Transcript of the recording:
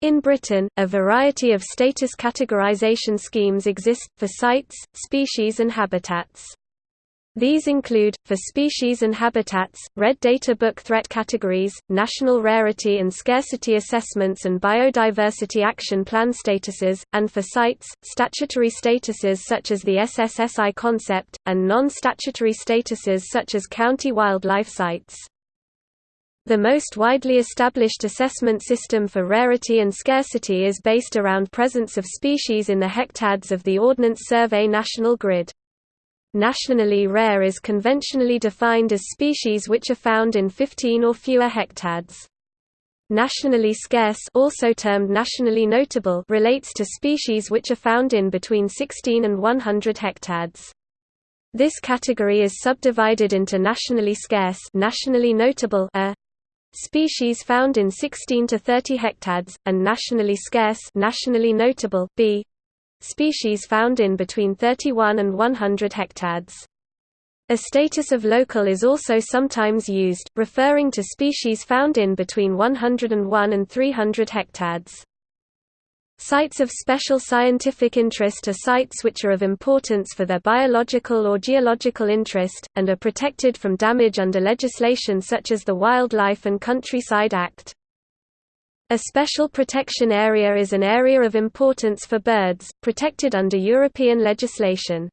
In Britain, a variety of status categorization schemes exist, for sites, species and habitats. These include, for species and habitats, Red Data Book threat categories, national rarity and scarcity assessments and biodiversity action plan statuses, and for sites, statutory statuses such as the SSSI concept, and non-statutory statuses such as county wildlife sites. The most widely established assessment system for rarity and scarcity is based around presence of species in the hectads of the Ordnance Survey National Grid. Nationally rare is conventionally defined as species which are found in 15 or fewer hectads. Nationally scarce also termed nationally notable relates to species which are found in between 16 and 100 hectads. This category is subdivided into nationally scarce nationally notable a, Species found in 16 to 30 hectads, and nationally scarce nationally notable b. Species found in between 31 and 100 hectads. A status of local is also sometimes used, referring to species found in between 101 and 300 hectads. Sites of special scientific interest are sites which are of importance for their biological or geological interest, and are protected from damage under legislation such as the Wildlife and Countryside Act. A special protection area is an area of importance for birds, protected under European legislation.